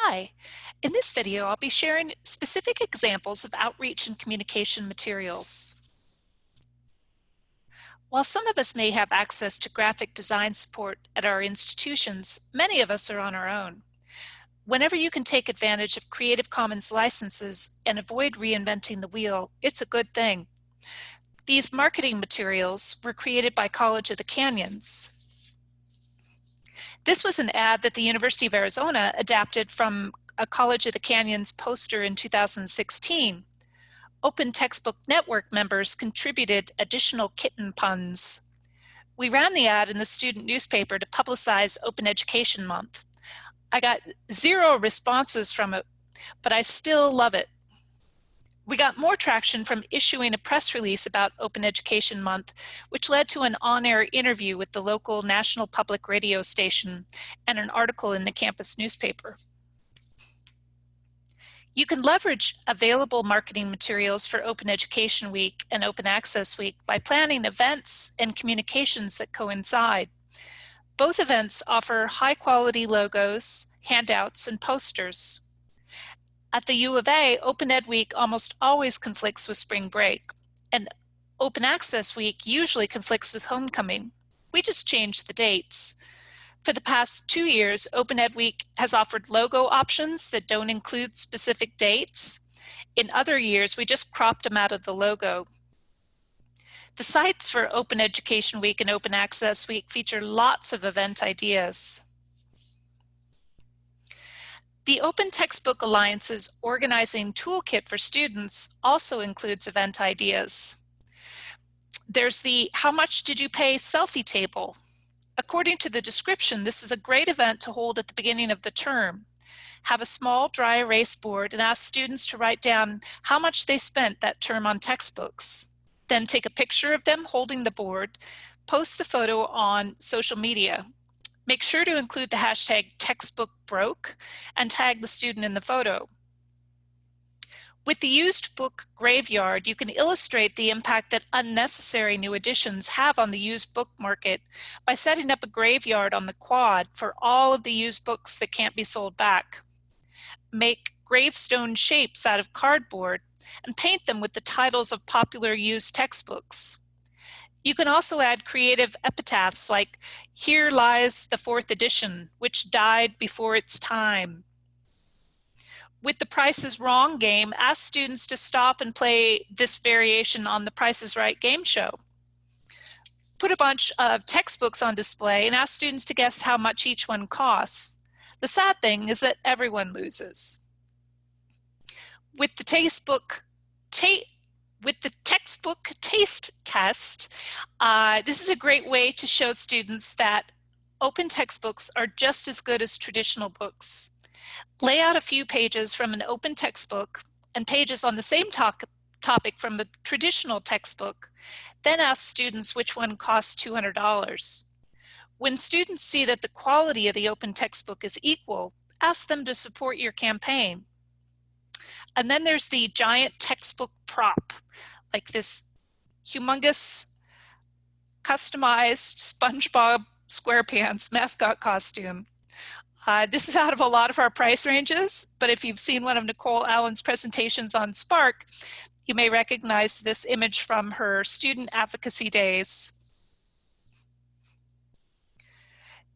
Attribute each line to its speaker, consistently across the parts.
Speaker 1: Hi, in this video I'll be sharing specific examples of outreach and communication materials. While some of us may have access to graphic design support at our institutions, many of us are on our own. Whenever you can take advantage of Creative Commons licenses and avoid reinventing the wheel, it's a good thing. These marketing materials were created by College of the Canyons, this was an ad that the University of Arizona adapted from a College of the Canyons poster in 2016. Open Textbook Network members contributed additional kitten puns. We ran the ad in the student newspaper to publicize Open Education Month. I got zero responses from it, but I still love it. We got more traction from issuing a press release about Open Education Month, which led to an on-air interview with the local national public radio station and an article in the campus newspaper. You can leverage available marketing materials for Open Education Week and Open Access Week by planning events and communications that coincide. Both events offer high quality logos, handouts, and posters. At the U of A, Open Ed Week almost always conflicts with spring break, and Open Access Week usually conflicts with homecoming. We just changed the dates. For the past two years, Open Ed Week has offered logo options that don't include specific dates. In other years, we just cropped them out of the logo. The sites for Open Education Week and Open Access Week feature lots of event ideas. The Open Textbook Alliance's organizing toolkit for students also includes event ideas. There's the how much did you pay selfie table. According to the description, this is a great event to hold at the beginning of the term. Have a small dry erase board and ask students to write down how much they spent that term on textbooks. Then take a picture of them holding the board, post the photo on social media. Make sure to include the hashtag textbook broke and tag the student in the photo. With the used book graveyard, you can illustrate the impact that unnecessary new additions have on the used book market by setting up a graveyard on the quad for all of the used books that can't be sold back. Make gravestone shapes out of cardboard and paint them with the titles of popular used textbooks. You can also add creative epitaphs like, here lies the fourth edition, which died before its time. With the Price is Wrong game, ask students to stop and play this variation on the Price is Right game show. Put a bunch of textbooks on display and ask students to guess how much each one costs. The sad thing is that everyone loses. With the Tastebook, ta with the textbook taste test, uh, this is a great way to show students that open textbooks are just as good as traditional books. Lay out a few pages from an open textbook and pages on the same topic from a traditional textbook, then ask students which one costs $200. When students see that the quality of the open textbook is equal, ask them to support your campaign. And then there's the giant textbook prop, like this humongous customized SpongeBob SquarePants mascot costume. Uh, this is out of a lot of our price ranges, but if you've seen one of Nicole Allen's presentations on SPARC, you may recognize this image from her student advocacy days.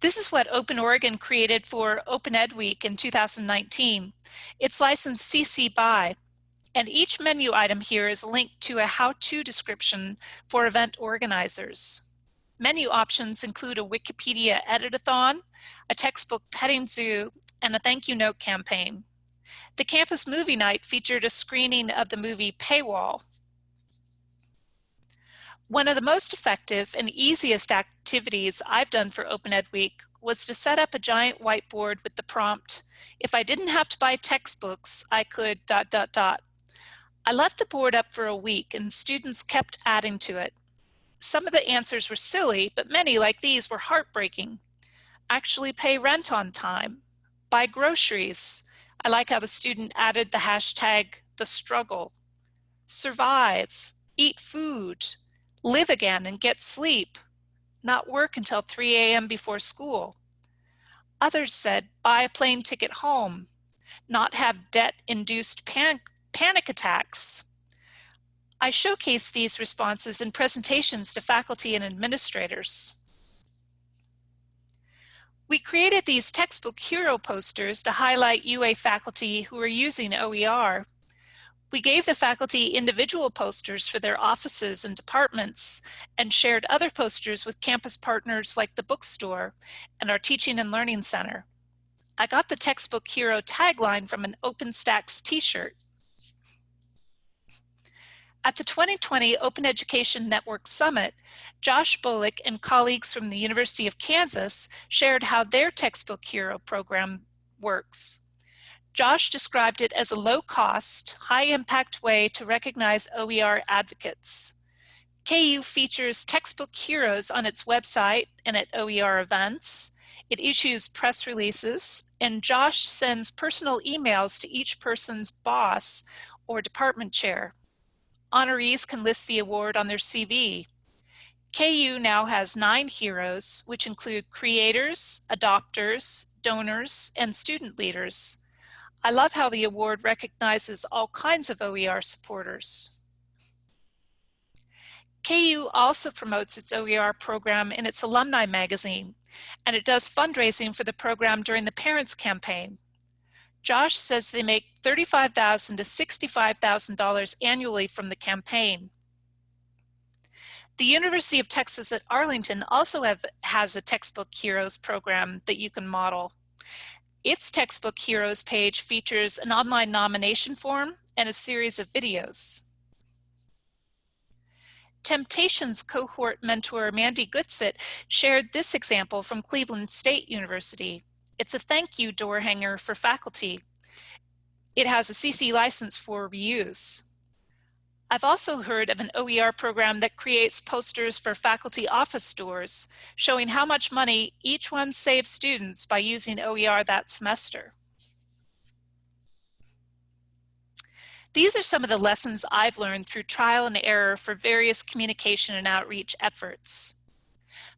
Speaker 1: This is what Open Oregon created for Open Ed Week in 2019. It's licensed CC BY, and each menu item here is linked to a how-to description for event organizers. Menu options include a Wikipedia editathon, a textbook petting zoo, and a thank you note campaign. The campus movie night featured a screening of the movie Paywall, one of the most effective and easiest activities I've done for Open Ed Week was to set up a giant whiteboard with the prompt, if I didn't have to buy textbooks, I could dot dot dot. I left the board up for a week and students kept adding to it. Some of the answers were silly, but many like these were heartbreaking. Actually pay rent on time, buy groceries. I like how the student added the hashtag the struggle, survive, eat food, live again and get sleep, not work until 3 a.m. before school. Others said, buy a plane ticket home, not have debt-induced pan panic attacks. I showcase these responses in presentations to faculty and administrators. We created these textbook hero posters to highlight UA faculty who are using OER. We gave the faculty individual posters for their offices and departments and shared other posters with campus partners like the bookstore and our Teaching and Learning Center. I got the textbook hero tagline from an OpenStax t-shirt. At the 2020 Open Education Network Summit, Josh Bolick and colleagues from the University of Kansas shared how their textbook hero program works. Josh described it as a low-cost, high-impact way to recognize OER advocates. KU features textbook heroes on its website and at OER events. It issues press releases, and Josh sends personal emails to each person's boss or department chair. Honorees can list the award on their CV. KU now has nine heroes, which include creators, adopters, donors, and student leaders. I love how the award recognizes all kinds of OER supporters. KU also promotes its OER program in its alumni magazine, and it does fundraising for the program during the Parents Campaign. Josh says they make 35,000 to $65,000 annually from the campaign. The University of Texas at Arlington also have, has a Textbook Heroes program that you can model. Its Textbook Heroes page features an online nomination form and a series of videos. Temptations cohort mentor Mandy Goodsett shared this example from Cleveland State University. It's a thank you door hanger for faculty. It has a CC license for reuse. I've also heard of an OER program that creates posters for faculty office doors, showing how much money each one saves students by using OER that semester. These are some of the lessons I've learned through trial and error for various communication and outreach efforts.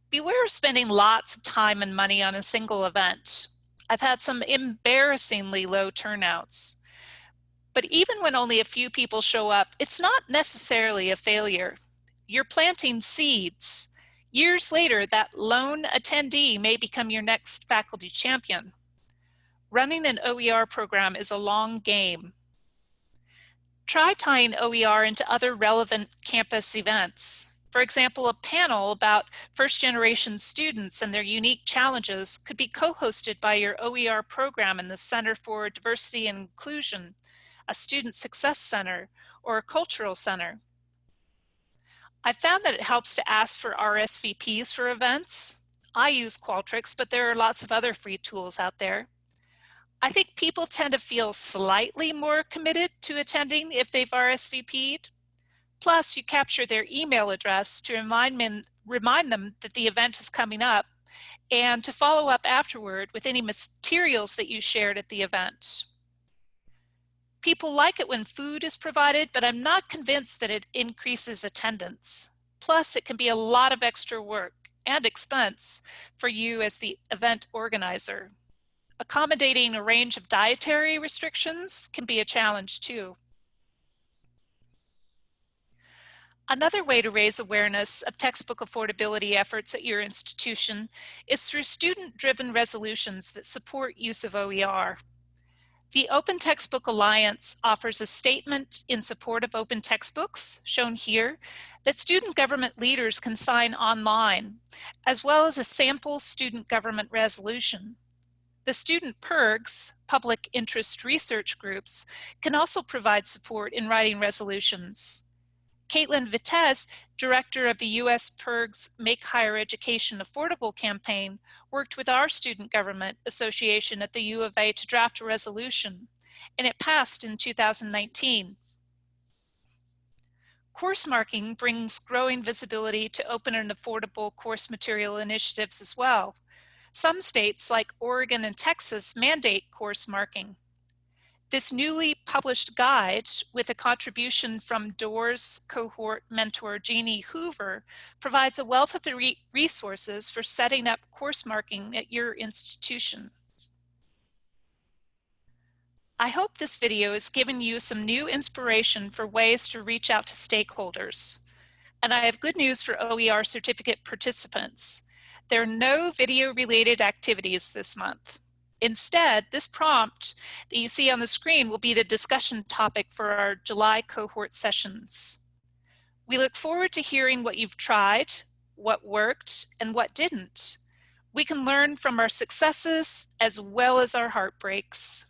Speaker 1: Beware of spending lots of time and money on a single event. I've had some embarrassingly low turnouts. But even when only a few people show up, it's not necessarily a failure. You're planting seeds. Years later, that lone attendee may become your next faculty champion. Running an OER program is a long game. Try tying OER into other relevant campus events. For example, a panel about first generation students and their unique challenges could be co-hosted by your OER program in the Center for Diversity and Inclusion, a Student Success Center, or a Cultural Center. I found that it helps to ask for RSVPs for events. I use Qualtrics, but there are lots of other free tools out there. I think people tend to feel slightly more committed to attending if they've RSVP'd. Plus, you capture their email address to remind, them, remind them that the event is coming up and to follow up afterward with any materials that you shared at the event. People like it when food is provided, but I'm not convinced that it increases attendance. Plus, it can be a lot of extra work and expense for you as the event organizer. Accommodating a range of dietary restrictions can be a challenge too. Another way to raise awareness of textbook affordability efforts at your institution is through student-driven resolutions that support use of OER. The Open Textbook Alliance offers a statement in support of open textbooks, shown here, that student government leaders can sign online, as well as a sample student government resolution. The student PIRGs, public interest research groups, can also provide support in writing resolutions. Caitlin Vitez, director of the U.S. PIRG's Make Higher Education Affordable campaign, worked with our student government association at the U of A to draft a resolution, and it passed in 2019. Course marking brings growing visibility to open and affordable course material initiatives as well. Some states, like Oregon and Texas, mandate course marking. This newly published guide with a contribution from DOORS cohort mentor Jeannie Hoover provides a wealth of re resources for setting up course marking at your institution. I hope this video has given you some new inspiration for ways to reach out to stakeholders. And I have good news for OER certificate participants. There are no video related activities this month. Instead, this prompt that you see on the screen will be the discussion topic for our July cohort sessions. We look forward to hearing what you've tried, what worked, and what didn't. We can learn from our successes as well as our heartbreaks.